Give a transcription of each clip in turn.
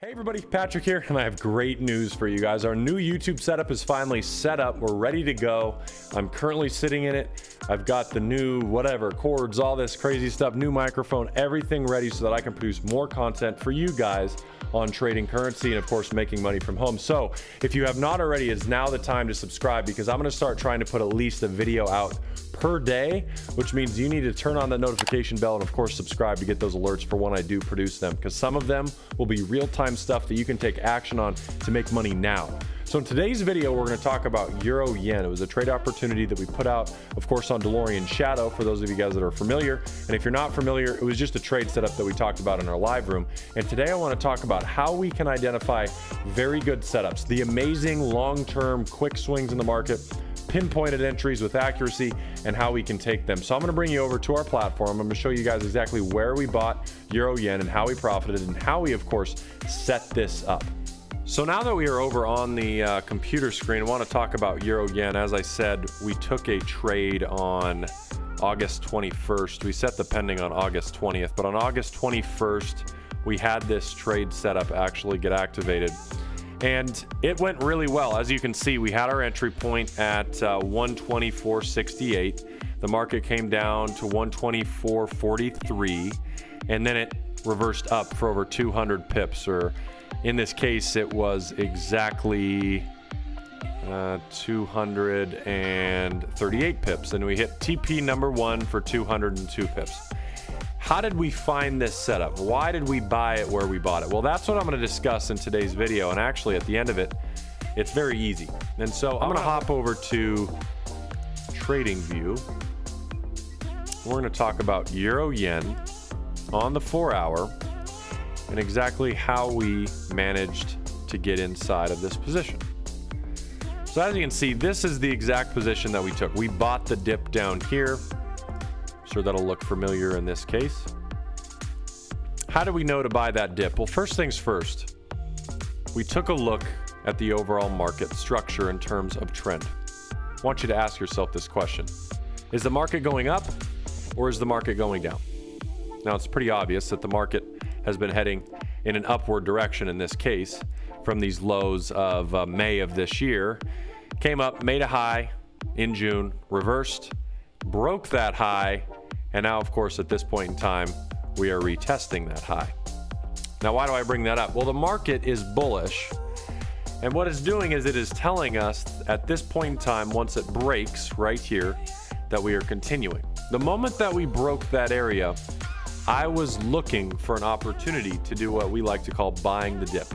Hey everybody, Patrick here, and I have great news for you guys. Our new YouTube setup is finally set up. We're ready to go. I'm currently sitting in it. I've got the new whatever, cords, all this crazy stuff, new microphone, everything ready so that I can produce more content for you guys on trading currency and of course making money from home. So if you have not already, it's now the time to subscribe because I'm gonna start trying to put at least a video out per day, which means you need to turn on the notification bell and of course subscribe to get those alerts for when I do produce them because some of them will be real-time stuff that you can take action on to make money now. So in today's video, we're going to talk about Euro Yen. It was a trade opportunity that we put out, of course, on DeLorean Shadow for those of you guys that are familiar. And if you're not familiar, it was just a trade setup that we talked about in our live room. And today I want to talk about how we can identify very good setups, the amazing long-term quick swings in the market pinpointed entries with accuracy and how we can take them. So I'm going to bring you over to our platform. I'm going to show you guys exactly where we bought Euro Yen and how we profited and how we, of course, set this up. So now that we are over on the uh, computer screen, I want to talk about Euro Yen. As I said, we took a trade on August 21st. We set the pending on August 20th, but on August 21st, we had this trade setup actually get activated and it went really well. As you can see, we had our entry point at uh, 124.68. The market came down to 124.43, and then it reversed up for over 200 pips, or in this case, it was exactly uh, 238 pips, and we hit TP number one for 202 pips. How did we find this setup? Why did we buy it where we bought it? Well, that's what I'm going to discuss in today's video. And actually, at the end of it, it's very easy. And so I'm going to hop over to Trading View. We're going to talk about Euro Yen on the four hour and exactly how we managed to get inside of this position. So as you can see, this is the exact position that we took. We bought the dip down here Sure that'll look familiar in this case. How do we know to buy that dip? Well, first things first, we took a look at the overall market structure in terms of trend. I want you to ask yourself this question. Is the market going up or is the market going down? Now, it's pretty obvious that the market has been heading in an upward direction in this case from these lows of uh, May of this year. Came up, made a high in June, reversed, broke that high, and now, of course, at this point in time, we are retesting that high. Now, why do I bring that up? Well, the market is bullish. And what it's doing is it is telling us at this point in time, once it breaks right here, that we are continuing. The moment that we broke that area, I was looking for an opportunity to do what we like to call buying the dip.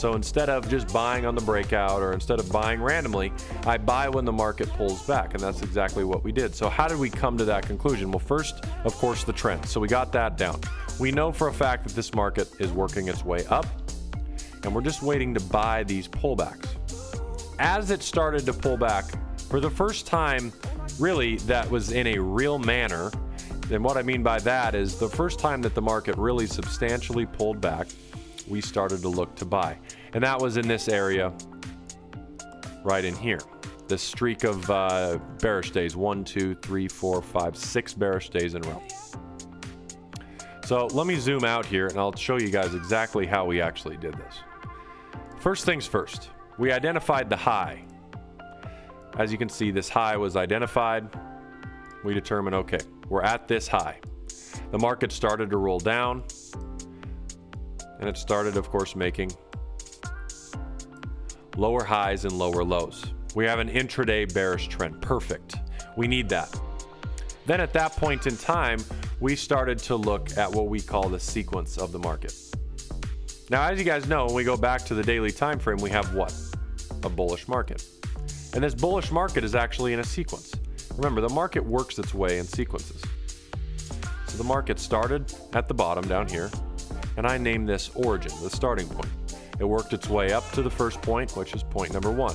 So instead of just buying on the breakout or instead of buying randomly, I buy when the market pulls back. And that's exactly what we did. So how did we come to that conclusion? Well, first, of course, the trend. So we got that down. We know for a fact that this market is working its way up and we're just waiting to buy these pullbacks. As it started to pull back, for the first time, really, that was in a real manner. And what I mean by that is the first time that the market really substantially pulled back, we started to look to buy. And that was in this area right in here. This streak of uh, bearish days, one, two, three, four, five, six bearish days in a row. So let me zoom out here and I'll show you guys exactly how we actually did this. First things first, we identified the high. As you can see, this high was identified. We determined, okay, we're at this high. The market started to roll down and it started, of course, making lower highs and lower lows. We have an intraday bearish trend. Perfect. We need that. Then at that point in time, we started to look at what we call the sequence of the market. Now, as you guys know, when we go back to the daily time frame, we have what? A bullish market. And this bullish market is actually in a sequence. Remember, the market works its way in sequences. So the market started at the bottom down here, and I named this origin, the starting point. It worked its way up to the first point, which is point number one.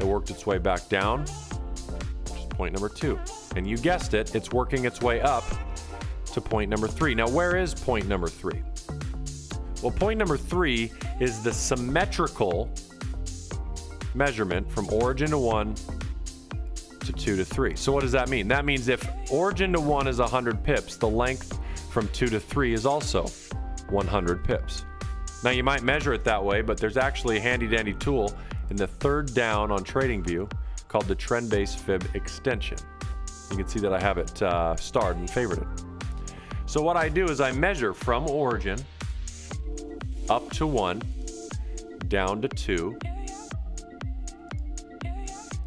It worked its way back down, which is point number two. And you guessed it, it's working its way up to point number three. Now, where is point number three? Well, point number three is the symmetrical measurement from origin to one to two to three. So what does that mean? That means if origin to one is 100 pips, the length from two to three is also 100 pips. Now you might measure it that way, but there's actually a handy dandy tool in the third down on TradingView called the Trend Base Fib Extension. You can see that I have it uh, starred and favorited. So what I do is I measure from origin up to one, down to two,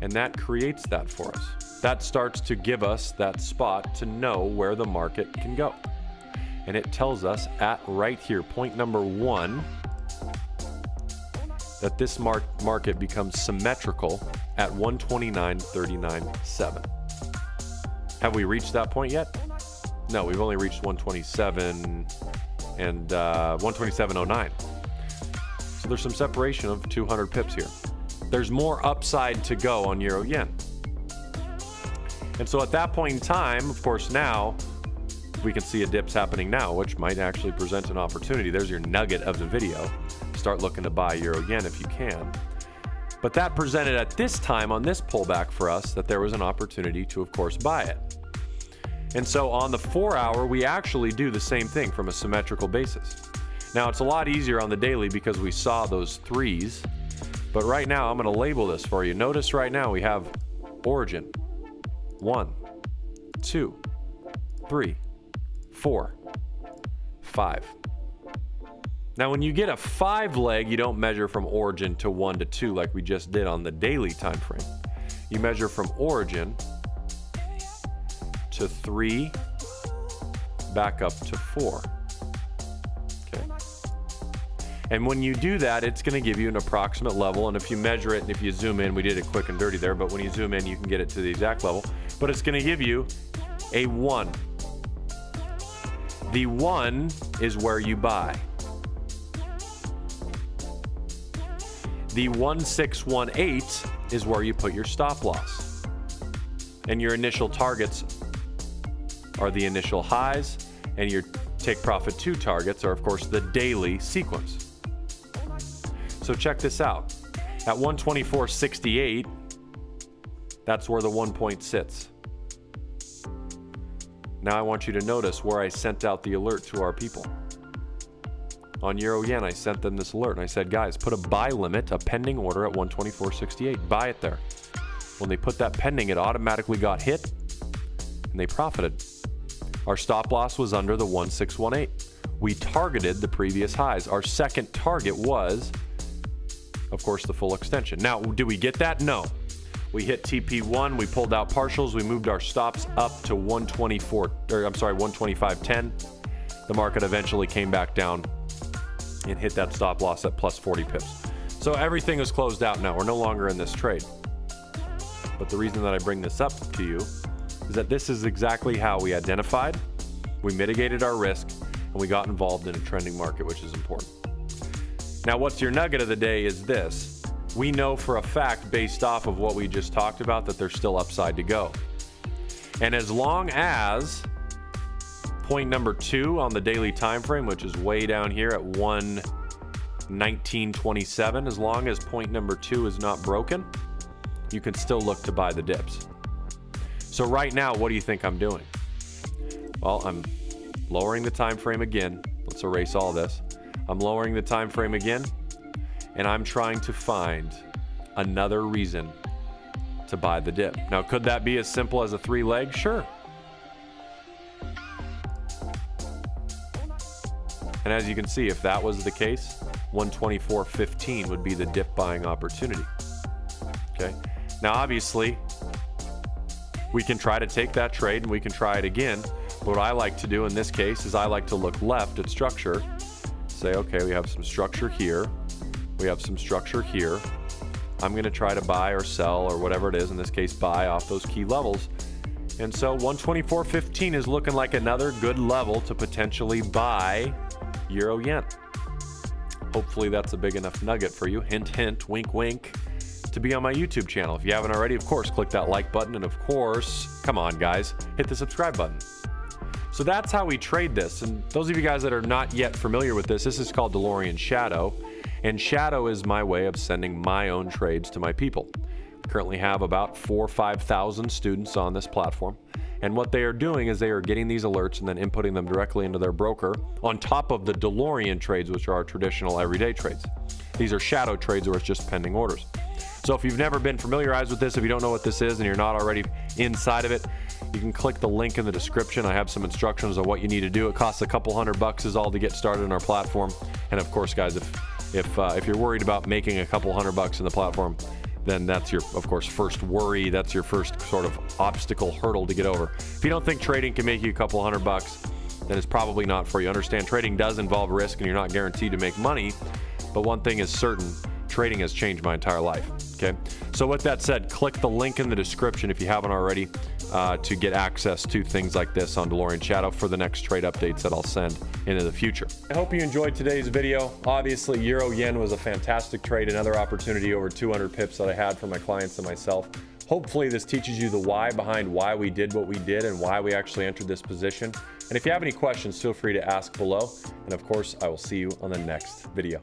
and that creates that for us. That starts to give us that spot to know where the market can go. And it tells us at right here, point number one, that this mar market becomes symmetrical at 129.39.7. Have we reached that point yet? No, we've only reached 127 and uh, 127.09. So there's some separation of 200 pips here. There's more upside to go on euro yen. And so at that point in time, of course, now we can see a dips happening now, which might actually present an opportunity. There's your nugget of the video. Start looking to buy euro yen if you can. But that presented at this time on this pullback for us that there was an opportunity to, of course, buy it. And so on the four hour, we actually do the same thing from a symmetrical basis. Now it's a lot easier on the daily because we saw those threes, but right now I'm gonna label this for you. Notice right now we have origin, one, two, three, four, five. Now, when you get a five leg, you don't measure from origin to one to two like we just did on the daily time frame. You measure from origin to three, back up to four. Okay. And when you do that, it's going to give you an approximate level. And if you measure it and if you zoom in, we did it quick and dirty there, but when you zoom in, you can get it to the exact level. But it's going to give you a one. The one is where you buy. The 1618 is where you put your stop loss. And your initial targets are the initial highs, and your take profit two targets are, of course, the daily sequence. So check this out. At 124.68, that's where the one point sits. Now I want you to notice where I sent out the alert to our people. On Euro Yen, I sent them this alert and I said, guys, put a buy limit, a pending order at 124.68. Buy it there. When they put that pending, it automatically got hit and they profited. Our stop loss was under the 1618. We targeted the previous highs. Our second target was, of course, the full extension. Now, do we get that? No. We hit TP1, we pulled out partials, we moved our stops up to 124, or I'm sorry, 125.10. The market eventually came back down and hit that stop loss at plus 40 pips. So everything is closed out now. We're no longer in this trade. But the reason that I bring this up to you is that this is exactly how we identified, we mitigated our risk, and we got involved in a trending market, which is important. Now, what's your nugget of the day is this. We know for a fact, based off of what we just talked about, that there's still upside to go. And as long as point number two on the daily time frame, which is way down here at 119.27, as long as point number two is not broken, you can still look to buy the dips. So right now, what do you think I'm doing? Well, I'm lowering the time frame again. Let's erase all this. I'm lowering the time frame again, and I'm trying to find another reason to buy the dip. Now, could that be as simple as a three leg? Sure. And as you can see, if that was the case, 124.15 would be the dip buying opportunity. Okay. Now, obviously, we can try to take that trade and we can try it again. But what I like to do in this case is I like to look left at structure, say, okay, we have some structure here, we have some structure here. I'm going to try to buy or sell or whatever it is, in this case, buy off those key levels. And so 124.15 is looking like another good level to potentially buy Euro Yen. Hopefully that's a big enough nugget for you. Hint, hint, wink, wink to be on my YouTube channel. If you haven't already, of course, click that like button. And of course, come on, guys, hit the subscribe button. So that's how we trade this. And those of you guys that are not yet familiar with this, this is called DeLorean Shadow. And Shadow is my way of sending my own trades to my people. Currently have about four or 5,000 students on this platform. And what they are doing is they are getting these alerts and then inputting them directly into their broker on top of the DeLorean trades, which are our traditional everyday trades. These are shadow trades where it's just pending orders. So if you've never been familiarized with this, if you don't know what this is and you're not already inside of it, you can click the link in the description. I have some instructions on what you need to do. It costs a couple hundred bucks is all to get started on our platform. And of course, guys, if if uh, if you're worried about making a couple hundred bucks in the platform, then that's your, of course, first worry. That's your first sort of obstacle hurdle to get over. If you don't think trading can make you a couple hundred bucks, then it's probably not for you. Understand trading does involve risk and you're not guaranteed to make money. But one thing is certain trading has changed my entire life. Okay. So, with that said, click the link in the description if you haven't already uh, to get access to things like this on DeLorean Shadow for the next trade updates that I'll send into the future. I hope you enjoyed today's video. Obviously, Euro Yen was a fantastic trade, another opportunity over 200 pips that I had for my clients and myself. Hopefully, this teaches you the why behind why we did what we did and why we actually entered this position. And if you have any questions, feel free to ask below. And of course, I will see you on the next video.